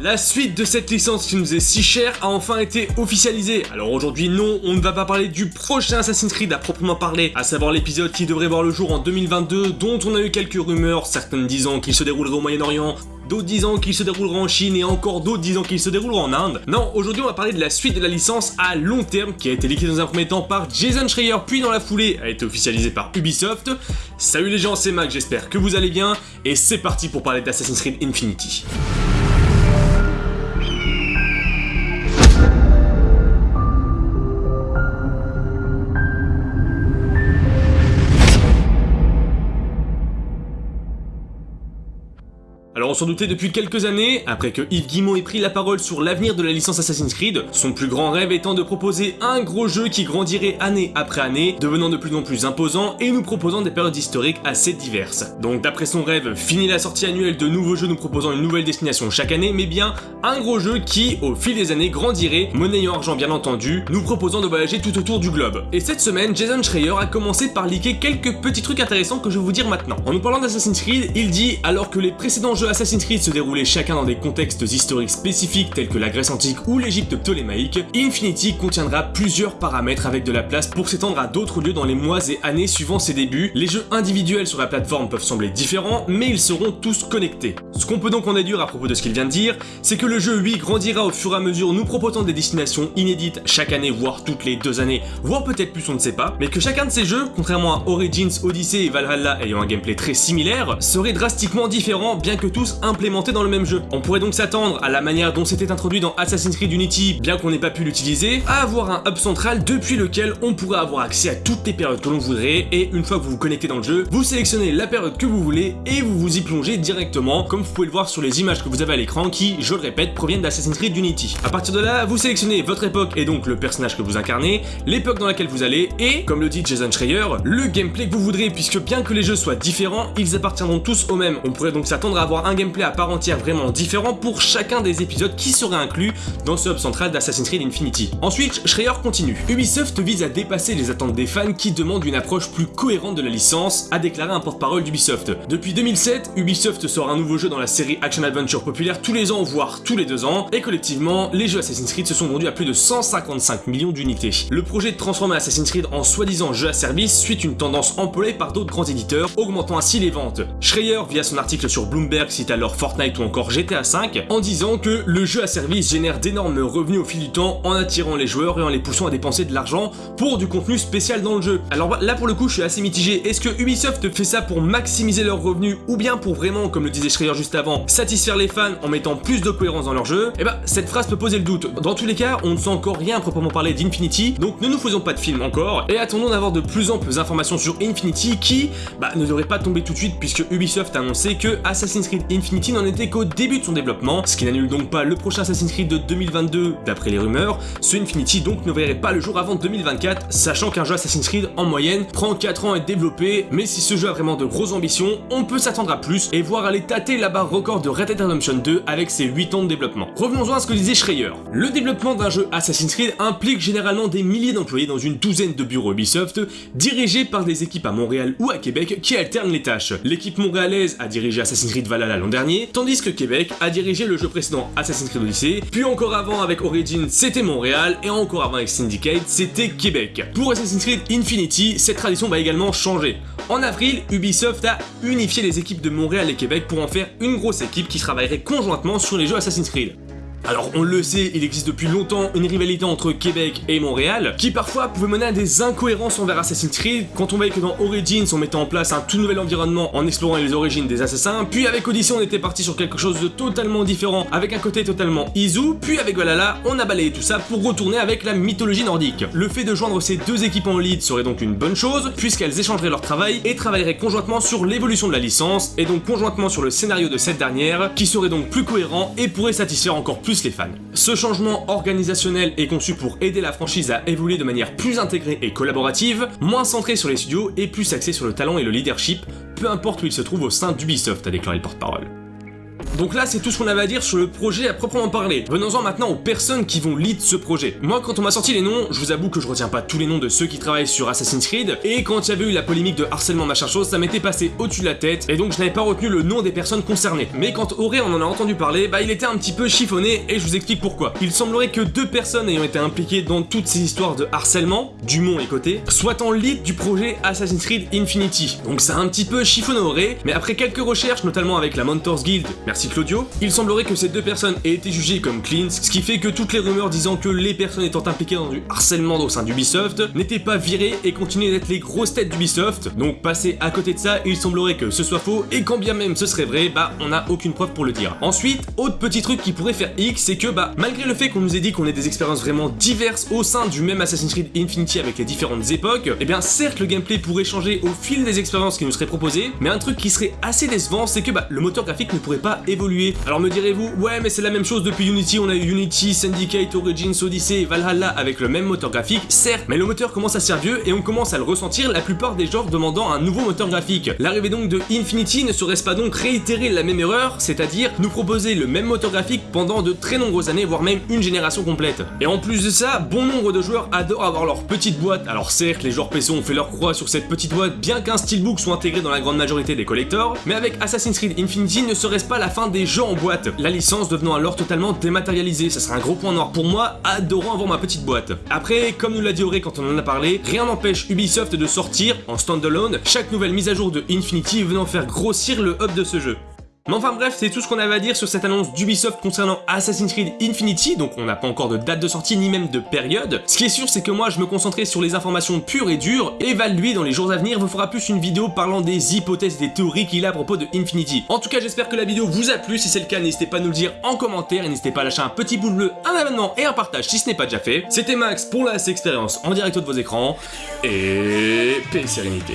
La suite de cette licence qui nous est si chère a enfin été officialisée. Alors aujourd'hui non, on ne va pas parler du prochain Assassin's Creed à proprement parler, à savoir l'épisode qui devrait voir le jour en 2022, dont on a eu quelques rumeurs, certaines disant qu'il se déroulerait au Moyen-Orient, d'autres disant qu'il se déroulera en Chine et encore d'autres disant qu'il se déroulera en Inde. Non, aujourd'hui on va parler de la suite de la licence à long terme qui a été liquée dans un premier temps par Jason Schreier puis dans la foulée a été officialisée par Ubisoft. Salut les gens, c'est Mac, j'espère que vous allez bien et c'est parti pour parler d'Assassin's Creed Infinity. Alors on s'en doutait depuis quelques années, après que Yves Guillemot ait pris la parole sur l'avenir de la licence Assassin's Creed, son plus grand rêve étant de proposer un gros jeu qui grandirait année après année, devenant de plus en plus imposant et nous proposant des périodes historiques assez diverses. Donc d'après son rêve, fini la sortie annuelle de nouveaux jeux nous proposant une nouvelle destination chaque année, mais bien un gros jeu qui, au fil des années, grandirait, monnayant argent bien entendu, nous proposant de voyager tout autour du globe. Et cette semaine, Jason Schreier a commencé par liker quelques petits trucs intéressants que je vais vous dire maintenant. En nous parlant d'Assassin's Creed, il dit, alors que les précédents jeux Assassin's Creed se déroulaient chacun dans des contextes historiques spécifiques tels que la Grèce antique ou l'Égypte ptolémaïque, Infinity contiendra plusieurs paramètres avec de la place pour s'étendre à d'autres lieux dans les mois et années suivant ses débuts. Les jeux individuels sur la plateforme peuvent sembler différents, mais ils seront tous connectés. Ce qu'on peut donc en déduire à propos de ce qu'il vient de dire, c'est que le jeu, lui, grandira au fur et à mesure, nous proposant des destinations inédites chaque année, voire toutes les deux années, voire peut-être plus, on ne sait pas, mais que chacun de ces jeux, contrairement à Origins, Odyssey et Valhalla ayant un gameplay très similaire, serait drastiquement différent, bien que tous implémentés dans le même jeu. On pourrait donc s'attendre, à la manière dont c'était introduit dans Assassin's Creed Unity, bien qu'on n'ait pas pu l'utiliser, à avoir un hub central depuis lequel on pourrait avoir accès à toutes les périodes que l'on voudrait, et une fois que vous vous connectez dans le jeu, vous sélectionnez la période que vous voulez, et vous vous y plongez directement, comme vous pouvez le voir sur les images que vous avez à l'écran, qui, je le répète, proviennent d'Assassin's Creed Unity. A partir de là, vous sélectionnez votre époque et donc le personnage que vous incarnez, l'époque dans laquelle vous allez, et, comme le dit Jason Schreier, le gameplay que vous voudrez, puisque bien que les jeux soient différents, ils appartiendront tous au même. On pourrait donc s'attendre à avoir un gameplay à part entière vraiment différent pour chacun des épisodes qui seraient inclus dans ce hub central d'Assassin's Creed Infinity. Ensuite, Schreier continue. Ubisoft vise à dépasser les attentes des fans qui demandent une approche plus cohérente de la licence, a déclaré un porte-parole d'Ubisoft. Depuis 2007, Ubisoft sort un nouveau jeu dans la série Action Adventure populaire tous les ans, voire tous les deux ans, et collectivement, les jeux Assassin's Creed se sont vendus à plus de 155 millions d'unités. Le projet de transformer Assassin's Creed en soi-disant jeu à service suit une tendance employée par d'autres grands éditeurs, augmentant ainsi les ventes. Schreier, via son article sur Bloomberg, cite alors Fortnite ou encore GTA V, en disant que le jeu à service génère d'énormes revenus au fil du temps en attirant les joueurs et en les poussant à dépenser de l'argent pour du contenu spécial dans le jeu. Alors là pour le coup je suis assez mitigé, est-ce que Ubisoft fait ça pour maximiser leurs revenus ou bien pour vraiment, comme le disait Schreier juste avant, satisfaire les fans en mettant plus de cohérence dans leur jeu? Eh bah cette phrase peut poser le doute. Dans tous les cas, on ne sait encore rien à proprement parler d'Infinity, donc ne nous faisons pas de film encore, et attendons d'avoir de plus amples informations sur Infinity qui, bah, ne devrait pas tomber tout de suite puisque Ubisoft a annoncé que Assassin's Creed Infinity n'en était qu'au début de son développement, ce qui n'annule donc pas le prochain Assassin's Creed de 2022 d'après les rumeurs, ce Infinity donc ne verrait pas le jour avant 2024, sachant qu'un jeu Assassin's Creed en moyenne prend 4 ans à être développé, mais si ce jeu a vraiment de grosses ambitions, on peut s'attendre à plus et voir aller tâter la barre record de Red Dead Redemption 2 avec ses 8 ans de développement. Revenons-en à ce que disait Schreier. Le développement d'un jeu Assassin's Creed implique généralement des milliers d'employés dans une douzaine de bureaux Ubisoft, dirigés par des équipes à Montréal ou à Québec qui alternent les tâches. L'équipe montréalaise a dirigé Assassin's Creed Valhalla l'an dernier, tandis que Québec a dirigé le jeu précédent Assassin's Creed Odyssey, puis encore avant avec Origins c'était Montréal, et encore avant avec Syndicate c'était Québec. Pour Assassin's Creed Infinity, cette tradition va également changer. En avril, Ubisoft a unifié les équipes de Montréal et Québec pour en faire une grosse équipe qui travaillerait conjointement sur les jeux Assassin's Creed. Alors on le sait, il existe depuis longtemps une rivalité entre Québec et Montréal, qui parfois pouvait mener à des incohérences envers Assassin's Creed, quand on voyait que dans Origins on mettait en place un tout nouvel environnement en explorant les origines des assassins, puis avec Odyssey on était parti sur quelque chose de totalement différent, avec un côté totalement Izu, puis avec Valhalla on a balayé tout ça pour retourner avec la mythologie nordique. Le fait de joindre ces deux équipes en lead serait donc une bonne chose, puisqu'elles échangeraient leur travail et travailleraient conjointement sur l'évolution de la licence, et donc conjointement sur le scénario de cette dernière, qui serait donc plus cohérent et pourrait satisfaire encore plus les fans. Ce changement organisationnel est conçu pour aider la franchise à évoluer de manière plus intégrée et collaborative, moins centrée sur les studios et plus axée sur le talent et le leadership, peu importe où il se trouve au sein d'Ubisoft, a déclaré le porte-parole. Donc là, c'est tout ce qu'on avait à dire sur le projet à proprement parler. Venons-en maintenant aux personnes qui vont lead ce projet. Moi, quand on m'a sorti les noms, je vous avoue que je retiens pas tous les noms de ceux qui travaillent sur Assassin's Creed, et quand il y avait eu la polémique de harcèlement machin chose, ça m'était passé au-dessus de la tête, et donc je n'avais pas retenu le nom des personnes concernées. Mais quand Auré on en a entendu parler, bah il était un petit peu chiffonné, et je vous explique pourquoi. Il semblerait que deux personnes ayant été impliquées dans toutes ces histoires de harcèlement, Dumont et Côté, soient en lead du projet Assassin's Creed Infinity. Donc c'est un petit peu chiffonné mais après quelques recherches, notamment avec la Mentors Guild, merci Il semblerait que ces deux personnes aient été jugées comme cleans, ce qui fait que toutes les rumeurs disant que les personnes étant impliquées dans du harcèlement au sein d'Ubisoft n'étaient pas virées et continuaient d'être les grosses têtes d'Ubisoft. Donc passer à côté de ça, il semblerait que ce soit faux, et quand bien même ce serait vrai, bah on n'a aucune preuve pour le dire. Ensuite, autre petit truc qui pourrait faire X, c'est que bah malgré le fait qu'on nous ait dit qu'on ait des expériences vraiment diverses au sein du même Assassin's Creed Infinity avec les différentes époques, et eh bien certes le gameplay pourrait changer au fil des expériences qui nous seraient proposées, mais un truc qui serait assez décevant, c'est que bah le moteur graphique ne pourrait pas Alors me direz-vous, ouais mais c'est la même chose depuis Unity, on a eu Unity, Syndicate, Origins, Odyssey Valhalla avec le même moteur graphique, certes, mais le moteur commence à servir et on commence à le ressentir la plupart des genres demandant un nouveau moteur graphique. L'arrivée donc de Infinity ne serait-ce pas donc réitérer la même erreur, c'est-à-dire nous proposer le même moteur graphique pendant de très nombreuses années, voire même une génération complète. Et en plus de ça, bon nombre de joueurs adorent avoir leur petite boîte, alors certes les joueurs PC ont fait leur croix sur cette petite boîte bien qu'un steelbook soit intégré dans la grande majorité des collectors, mais avec Assassin's Creed Infinity ne serait-ce pas la des jeux en boîte, la licence devenant alors totalement dématérialisée, ça serait un gros point noir pour moi, adorant avoir ma petite boîte. Après, comme nous l'a dit Auré quand on en a parlé, rien n'empêche Ubisoft de sortir, en standalone, chaque nouvelle mise à jour de Infinity venant faire grossir le hub de ce jeu. Mais enfin bref, c'est tout ce qu'on avait à dire sur cette annonce d'Ubisoft concernant Assassin's Creed Infinity, donc on n'a pas encore de date de sortie ni même de période. Ce qui est sûr, c'est que moi je me concentrais sur les informations pures et dures, et Val lui, dans les jours à venir, vous fera plus une vidéo parlant des hypothèses et des théories qu'il a à propos de Infinity. En tout cas, j'espère que la vidéo vous a plu, si c'est le cas, n'hésitez pas à nous le dire en commentaire, et n'hésitez pas à lâcher un petit pouce bleu, un abonnement et un partage si ce n'est pas déjà fait. C'était Max pour la expérience en direct de vos écrans, et paix et sérénité.